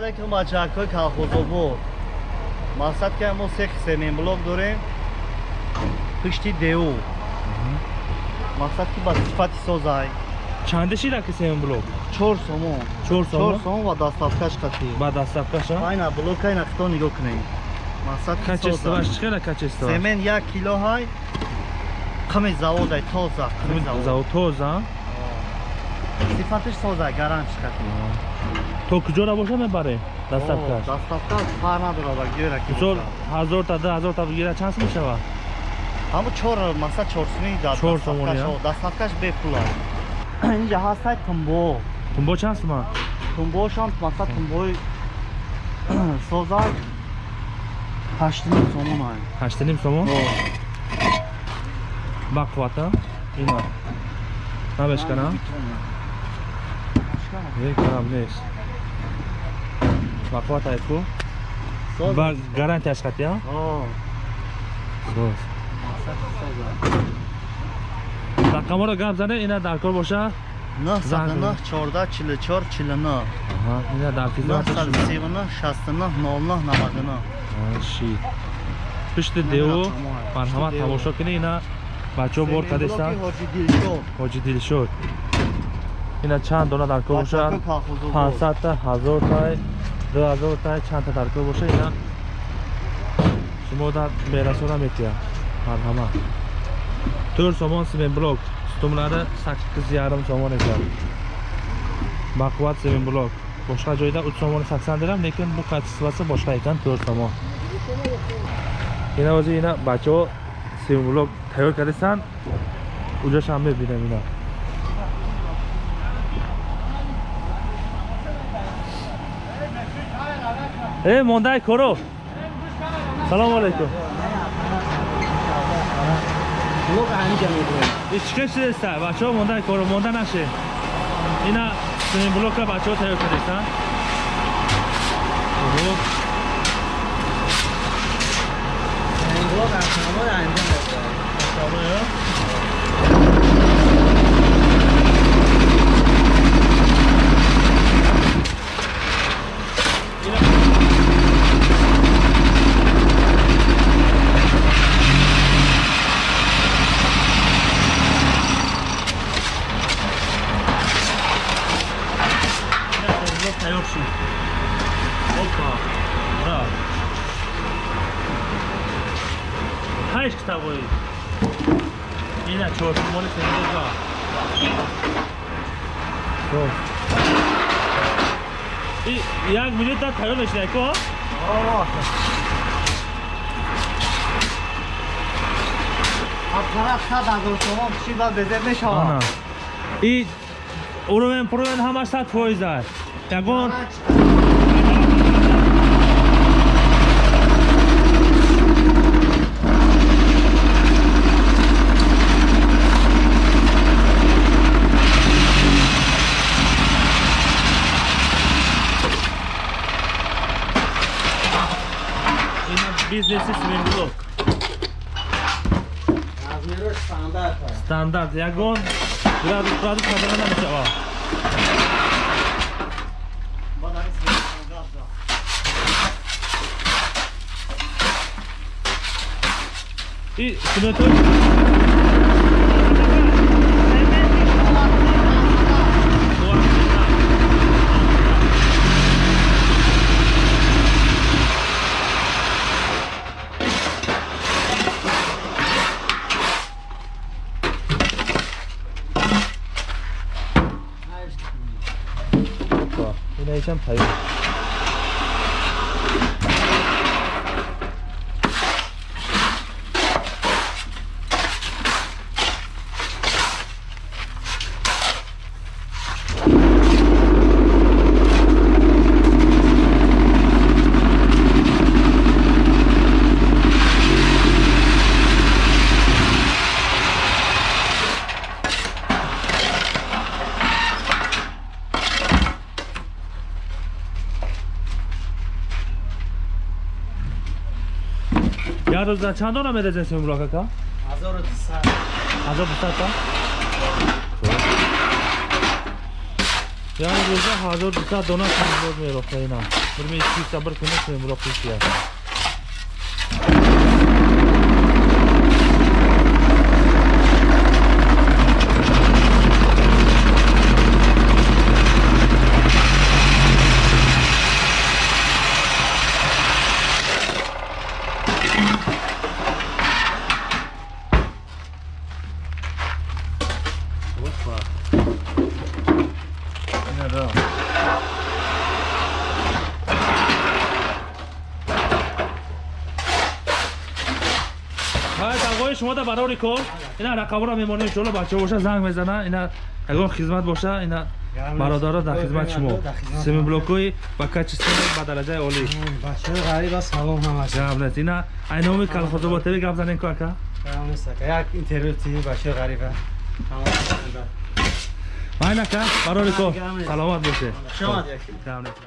алейкум бачакҳои колхозобод мақсад ки мо се семин блок дорем пишти деву мақсад ки ба сифати созай чандашида ки семин блок чор сомон чор чор сомон ва дастафкаш қати ба дастафкаша айна блока айна хито нигоҳ кунем мақсад соза. чӣ қадар качествоваш семен як кило ҳай қими заводай тоза қими завод завод тоза сифатиш соза гарантиш қати то куҷора боша мебаре? Дастафкаш дастафкаш фар надорад ба гӯра ки мисол ҳазорта ду ҳазорта бигира чанд сум мешавад ҳамо чор мақсад чорсумӣ Чор сомон, я? дастафкаш бепула инҷа ҳастай тумбо. Тумбо чанд сума тумбошам мақсад тумбои созак ҳаштним сомон ай. Ҳаштаним сомон? Ба қуввата. Ина. Набешкана е карам нест ба қуввата айку ба гарантияш қатия соз рақамҳоро гап зане ина дар кор боша нӯҳ Занг. саду нӯҳ чорда чилу чор чилу нӯҳ Аҳа, ина дар нӯҳ хизмати саду шумо сиву нӯҳ шасту нӯҳ нол нӯҳ наваду нӯҳ ши пишти деву ина дилшод ҳоҷи дилшод ина чанд дона дар кор бошад бачаҳои колхозобод. пансадта ҳазортай ду ҳазортай чандта дар кор боша ина? Шумо дар мерасона метия марҳамат тӯр сомон семен блок стумлари саккиз ярм сомон экен бақувват семен блок бошқа ҷойда уч сомони саксан дирам лекин бу качествоси бошқа экан тӯр сомон ина ҳозир ина бачаҳо семен блок тайёр кардестанд уҷашам мебинам ина э мондаи коро. Салому алейкум. Ичка шудеста бачаҳо мондаи коро. Монда наше ина семен блокра бачаҳо тайёр кардестанд 5 китабои ина чоршумоли феруза як минута тайёр мешинайко аппарат сад ҳазор сомон шиба безе мешавад? И уровень провен ҳамаш сад фоиз аст ягон естественный белок. Размеры стандарт. Стандарт. Ягон градус градус наверное начало. И смотрим. Симон гап зад. и як рӯза чанд дона мерезем семблок ака ҳазор дусад та яъне рӯза 1200 дона симинблок мерохта ина бурми ки сабр кунӣ симинблок кушия Ина да. ҳай давои шумо да барори кор. Ина рақамро мемонем иншоалло бача боша занг мезана. Ина ягон хизмат боша ина бародаро дар хизмати шумо. семиблокҳои ба качествои ба дараҷаи олӣ. Бачаҳои ғариб аст салом ҳамаш гап нест ина айноми калхозоботеви гап занем ко ака? Як интервю ти бачаҳои ғариба. Майн ака барори кор саломат боше. Гап нест.